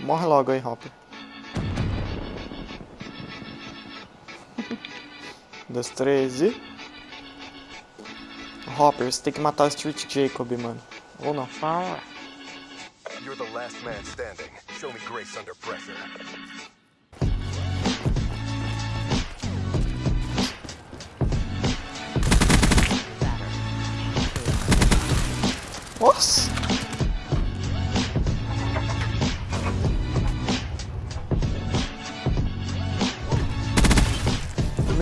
Morre logo aí, Hopper. Um, dois, três e... Hopper, você tem que matar o Street Jacob, mano. Ou não. Fala. You're the last man standing. Show me grace under pressure. Nossa!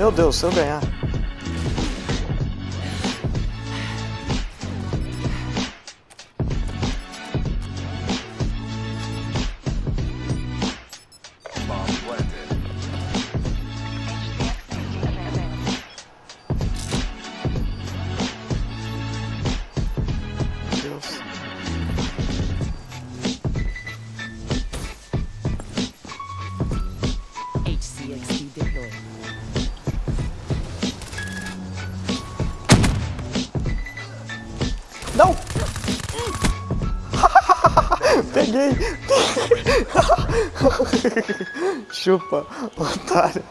Meu Deus, se eu ganhar. Peguei! Chupa, otário.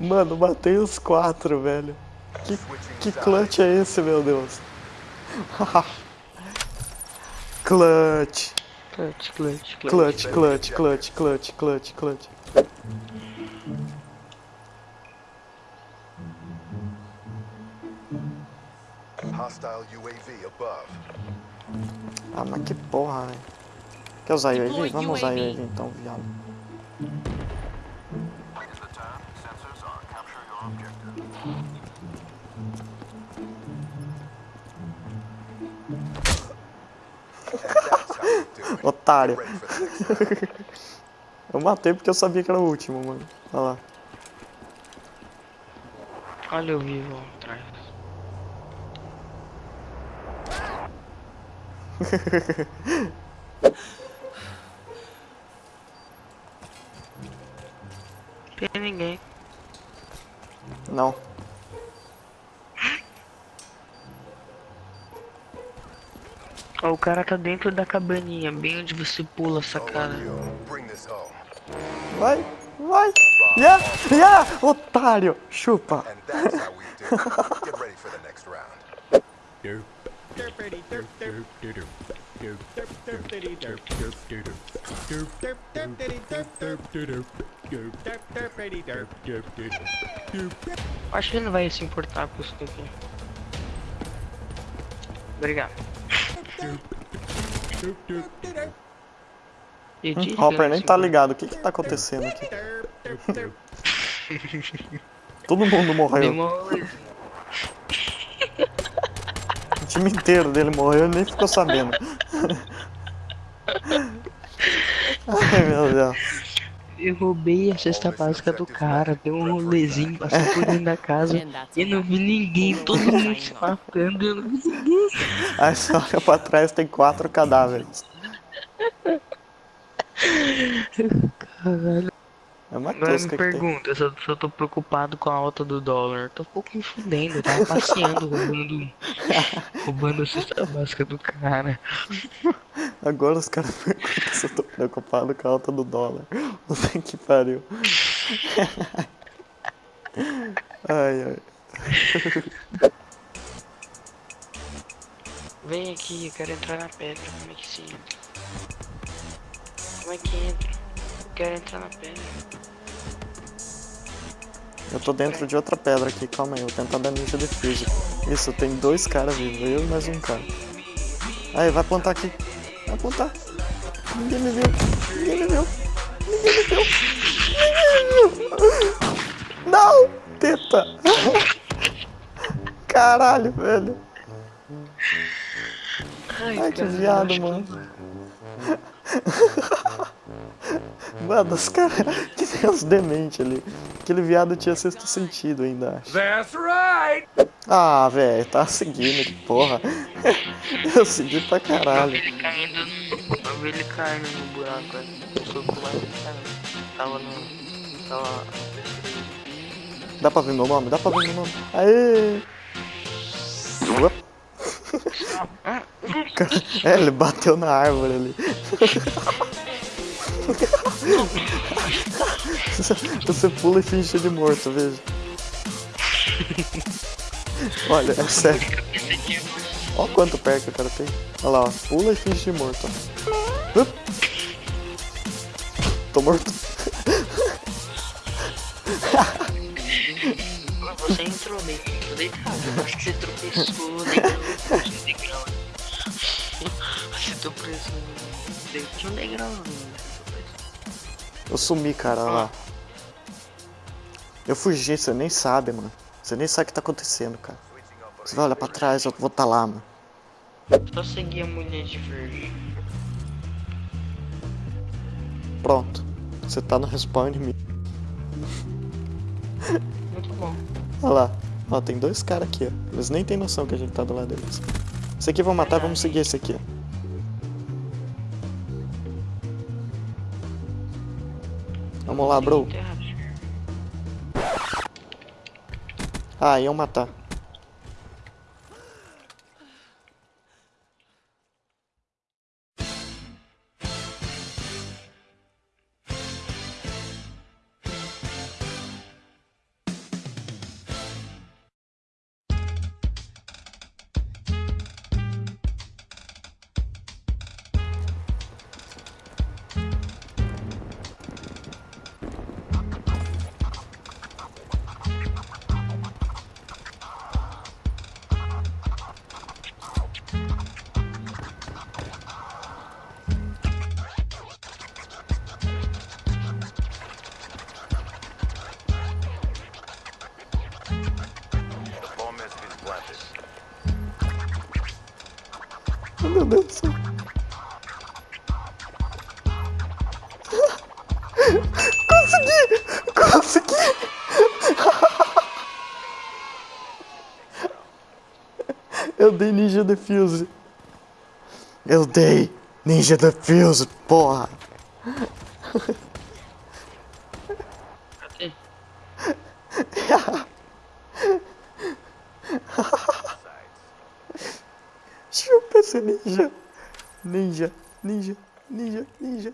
Mano, matei os quatro, velho. Que, que clutch é esse, meu Deus? clutch. Clutch, clutch, clutch. Clutch, clutch, clutch, clutch, clutch, Ah, mas que porra, velho. Quer usar UAV? Vamos usar UAV então, viado. Otário. Eu matei porque eu sabia que era o último, mano. Olha lá. Olha eu vivo atrás. Tem ninguém. Não. Ó, o cara tá dentro da cabaninha, bem onde você pula, this home. Vai, vai. Yeah, yeah, otário. Chupa. Acho que ele não vai se importar com isso daqui. Obrigado. Hum, Hopper ele nem tá ligado. O que que tá acontecendo aqui? Todo mundo morreu. Time inteiro dele morreu e nem ficou sabendo. Ai, meu Deus. Eu roubei a cesta básica do cara, dei um rolezinho, passei por dentro da casa e não vi ninguém, todo mundo se matando, eu não vi ninguém. Aí você olha pra trás tem quatro cadáveres. Caralho. É uma Agora me que tem. pergunta se eu, se eu tô preocupado com a alta do dólar. Tô um pouco me fudendo, eu tava passeando, roubando, roubando a cesta básica do cara. Agora os caras perguntam se eu tô preocupado com a alta do dólar. Puta que pariu. Ai, ai. Vem aqui, eu quero entrar na pedra, como é que se entra? Como é que entra? Eu quero entrar na pedra. Eu tô dentro de outra pedra aqui, calma aí, eu vou tentar dar ninja defuse. Isso, tem dois caras vivos, eu e mais um cara. Aí, vai plantar aqui. Vai plantar. Ninguém me viu. Ninguém me viu. Ninguém me viu. Ninguém me viu. Não! Teta! Caralho, velho. Ai, que cara, viado, que- mano. Mano, os caras que tem uns dementes ali. Aquele viado tinha sexto sentido ainda, acho. That's right. Ah, velho, tá seguindo, que porra. Eu segui pra Eu vi caralho. ele caindo no. Eu vi ele caindo no buraco ali. Eu soube mais. Tava no. Tava. Dá pra ver meu nome? Dá pra ver meu nome? Aê! Uop. É, ele bateu na árvore ali. Você pula e finge de morto, veja. Olha, é sério. Olha quanto perto o cara tem. Olha lá, ó. Pula e finge de morto. Up. Tô morto. Você entrou meio deitado. Acho que você tropeçou degrau. degrau. Você tropeçou. Tinha um degrau. Eu sumi, cara, olha lá. Eu fugi, você nem sabe, mano. Você nem sabe o que tá acontecendo, cara. Você vai olhar pra trás, eu vou estar tá lá, mano. Só seguir a mulher de verde. Pronto. Você tá no respawn inimigo. Muito bom. Olha lá. Ó, tem dois caras aqui, ó. Eles nem tem noção que a gente tá do lado deles. Esse aqui vão matar, vamos seguir esse aqui, ó. Vamos lá, bro. Ah, iam matar. Meu Deus do céu. Consegui! Consegui! Eu dei Ninja Defuse. Eu dei Ninja Defuse, porra! Ninja. Ninja, ninja, ninja, ninja.